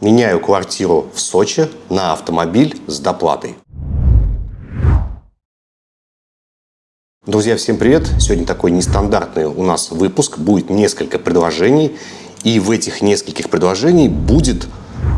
Меняю квартиру в Сочи на автомобиль с доплатой. Друзья, всем привет! Сегодня такой нестандартный у нас выпуск. Будет несколько предложений. И в этих нескольких предложениях будет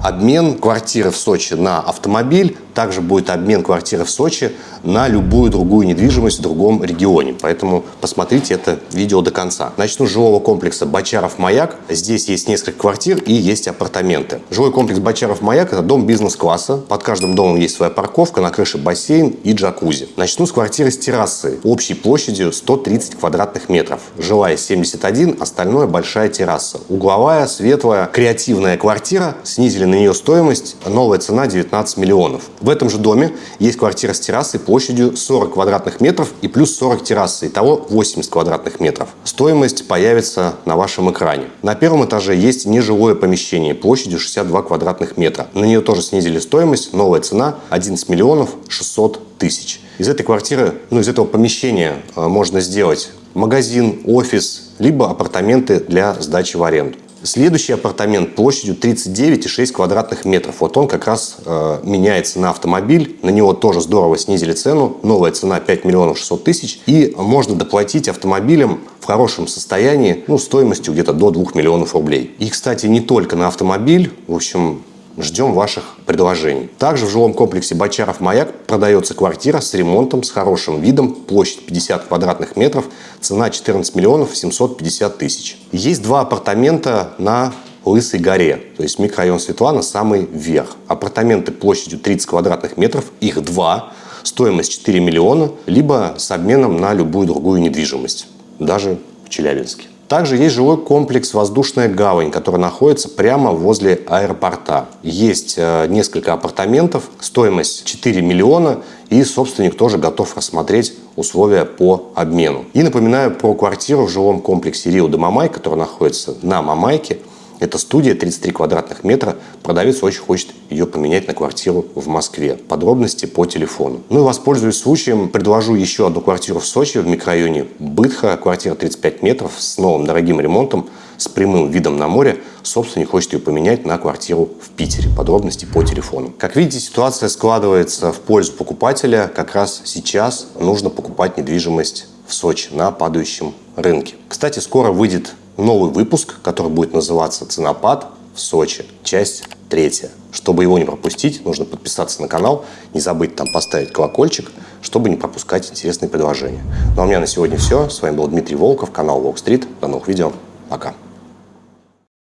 обмен квартиры в Сочи на автомобиль, также будет обмен квартиры в Сочи на любую другую недвижимость в другом регионе. Поэтому посмотрите это видео до конца. Начну с жилого комплекса Бочаров-Маяк. Здесь есть несколько квартир и есть апартаменты. Жилой комплекс Бочаров-Маяк – это дом бизнес-класса. Под каждым домом есть своя парковка, на крыше бассейн и джакузи. Начну с квартиры с террасой общей площадью 130 квадратных метров. Жилая 71, остальное большая терраса. Угловая, светлая, креативная квартира. Снизили на нее стоимость. Новая цена 19 миллионов. В этом же доме есть квартира с террасой площадью 40 квадратных метров и плюс 40 террасы. Итого 80 квадратных метров. Стоимость появится на вашем экране. На первом этаже есть нежилое помещение площадью 62 квадратных метра. На нее тоже снизили стоимость. Новая цена 11 миллионов 600 тысяч. Из этой квартиры, ну из этого помещения э, можно сделать магазин, офис, либо апартаменты для сдачи в аренду. Следующий апартамент площадью 39,6 квадратных метров. Вот он как раз э, меняется на автомобиль. На него тоже здорово снизили цену. Новая цена 5 миллионов 600 тысяч. И можно доплатить автомобилем в хорошем состоянии, ну, стоимостью где-то до 2 миллионов рублей. И, кстати, не только на автомобиль. В общем, Ждем ваших предложений. Также в жилом комплексе Бочаров-Маяк продается квартира с ремонтом, с хорошим видом, площадь 50 квадратных метров, цена 14 миллионов 750 тысяч. Есть два апартамента на Лысой горе, то есть микрорайон Светлана самый верх. Апартаменты площадью 30 квадратных метров, их два, стоимость 4 миллиона, либо с обменом на любую другую недвижимость, даже в Челябинске. Также есть жилой комплекс «Воздушная гавань», который находится прямо возле аэропорта. Есть э, несколько апартаментов, стоимость 4 миллиона, и собственник тоже готов рассмотреть условия по обмену. И напоминаю про квартиру в жилом комплексе «Рио де Мамай», который находится на Мамайке – это студия 33 квадратных метра. Продавец очень хочет ее поменять на квартиру в Москве. Подробности по телефону. Ну и воспользуюсь случаем, предложу еще одну квартиру в Сочи в микрорайоне Бытха. Квартира 35 метров с новым дорогим ремонтом, с прямым видом на море. Собственник хочет ее поменять на квартиру в Питере. Подробности по телефону. Как видите, ситуация складывается в пользу покупателя. Как раз сейчас нужно покупать недвижимость в Сочи на падающем рынке. Кстати, скоро выйдет новый выпуск, который будет называться «Ценопад в Сочи», часть третья. Чтобы его не пропустить, нужно подписаться на канал, не забыть там поставить колокольчик, чтобы не пропускать интересные предложения. Ну а у меня на сегодня все. С вами был Дмитрий Волков, канал Волк Стрит. До новых видео. Пока.